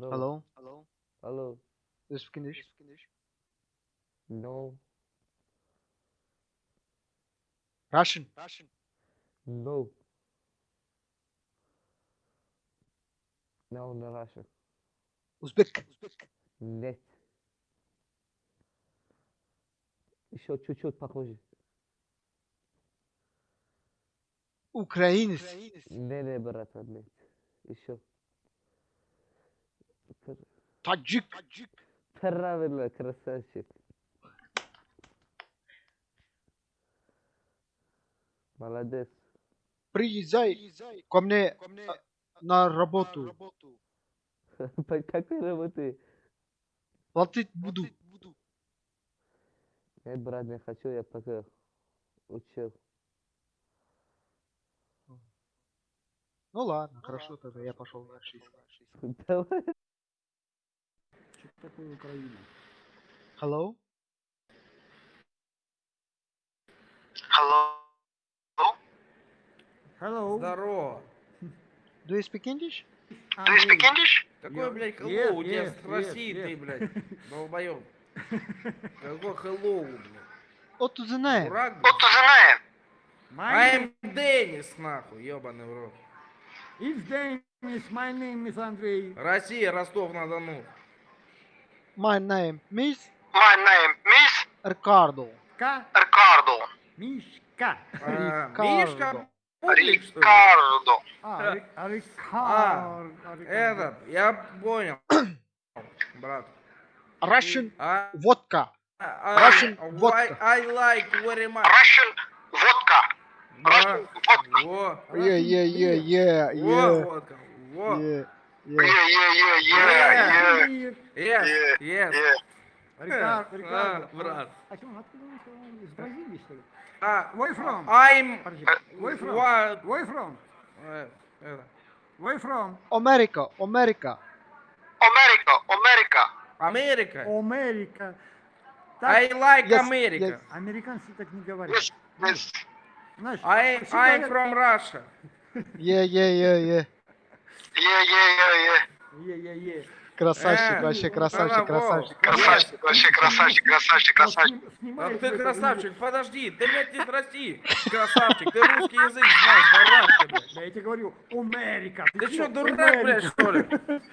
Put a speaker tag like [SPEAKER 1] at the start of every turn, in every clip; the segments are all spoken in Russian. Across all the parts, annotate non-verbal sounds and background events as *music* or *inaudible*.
[SPEAKER 1] Hello.
[SPEAKER 2] Hello.
[SPEAKER 1] Hello.
[SPEAKER 2] Do you speak English?
[SPEAKER 1] No.
[SPEAKER 2] Russian.
[SPEAKER 1] No. No, не Russia.
[SPEAKER 2] Узбек.
[SPEAKER 1] Нет. Еще чуть-чуть похоже.
[SPEAKER 2] Украинец.
[SPEAKER 1] Не, не, братан, нет. Еще.
[SPEAKER 2] Таджик.
[SPEAKER 1] Правильно, красавчик. Молодец.
[SPEAKER 2] Приезжай ко мне на работу. *laughs*
[SPEAKER 1] По какой работы?
[SPEAKER 2] Платить буду.
[SPEAKER 1] Нет, брат, не хочу, я пока учил.
[SPEAKER 2] Ну ладно, хорошо тогда, я пошел на шесть. *laughs*
[SPEAKER 1] Давай.
[SPEAKER 3] Такое Украина?
[SPEAKER 2] Hello.
[SPEAKER 3] Hello.
[SPEAKER 4] Здорово.
[SPEAKER 2] Do you speak English?
[SPEAKER 3] Do you speak English?
[SPEAKER 4] Какой, блядь, hello? Тебя
[SPEAKER 3] yes,
[SPEAKER 4] с России ты, блядь, *laughs* долбоёб. Какой hello, блядь?
[SPEAKER 2] The name?
[SPEAKER 4] Дурак, блядь?
[SPEAKER 3] My
[SPEAKER 4] I'm Денис, нахуй, ёбаный в рот.
[SPEAKER 3] It's Dennis, my name is Andrei.
[SPEAKER 4] Россия, Ростов-на-Дону.
[SPEAKER 2] My name Miss
[SPEAKER 5] My name Miss
[SPEAKER 2] Ricardo.
[SPEAKER 3] Ка,
[SPEAKER 5] Ricardo.
[SPEAKER 3] Мишка.
[SPEAKER 4] А,
[SPEAKER 2] Рикардо.
[SPEAKER 4] Мишка?
[SPEAKER 5] Ricardo.
[SPEAKER 3] А, Ри-
[SPEAKER 4] А,
[SPEAKER 3] Рикар- Рикар-
[SPEAKER 4] Этот, я понял, брат.
[SPEAKER 2] Russian
[SPEAKER 4] А,
[SPEAKER 2] водка.
[SPEAKER 4] а,
[SPEAKER 2] Russian vodka.
[SPEAKER 4] I like very much.
[SPEAKER 5] Russian vodka.
[SPEAKER 4] Да,
[SPEAKER 5] водка.
[SPEAKER 4] Во,
[SPEAKER 2] Yeah, yeah, yeah, yeah, yeah,
[SPEAKER 4] водка, во.
[SPEAKER 2] yeah,
[SPEAKER 5] Yeah,
[SPEAKER 2] yeah.
[SPEAKER 5] yeah, yeah, yeah, yeah.
[SPEAKER 3] Мир.
[SPEAKER 4] Yes,
[SPEAKER 5] Yeah,
[SPEAKER 4] yes.
[SPEAKER 5] Yeah.
[SPEAKER 3] Рикар-
[SPEAKER 4] А,
[SPEAKER 3] Рикардо.
[SPEAKER 4] брат.
[SPEAKER 3] А чё, откуда вы сказали? Из Бразилии, что ли?
[SPEAKER 4] А,
[SPEAKER 3] Where from?
[SPEAKER 4] I'm...
[SPEAKER 3] Подожди. Where from?
[SPEAKER 4] What?
[SPEAKER 3] Where from?
[SPEAKER 4] Э, это,
[SPEAKER 3] Where from?
[SPEAKER 2] America, America.
[SPEAKER 5] America, America.
[SPEAKER 4] Америка.
[SPEAKER 3] Америка.
[SPEAKER 4] I
[SPEAKER 3] Так,
[SPEAKER 4] like
[SPEAKER 2] Yes,
[SPEAKER 4] America.
[SPEAKER 2] yes.
[SPEAKER 3] американцы так не говорят.
[SPEAKER 5] Yes, yes.
[SPEAKER 3] Знаешь,
[SPEAKER 4] I,
[SPEAKER 3] все
[SPEAKER 4] I'm
[SPEAKER 3] говорят-
[SPEAKER 4] from Russia.
[SPEAKER 2] Yeah, yeah, yeah, yeah.
[SPEAKER 5] Yeah.
[SPEAKER 3] Е-е-е.
[SPEAKER 2] Красавчик,
[SPEAKER 4] Э,
[SPEAKER 2] вообще
[SPEAKER 4] ну,
[SPEAKER 2] красавчик, красавчик.
[SPEAKER 5] Красавчик, вообще красавчик, красавчик, красавчик.
[SPEAKER 4] А ты красавчик, подожди, ты, блядь, из России. Красавчик, ты русский язык знаешь, блядь.
[SPEAKER 3] Да я тебе говорю, Америка.
[SPEAKER 4] Ты что, дурак, блядь, что ли?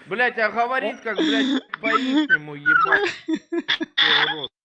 [SPEAKER 4] Блядь, а говорит, как, блядь, по-ихнему, ебать. *laughs*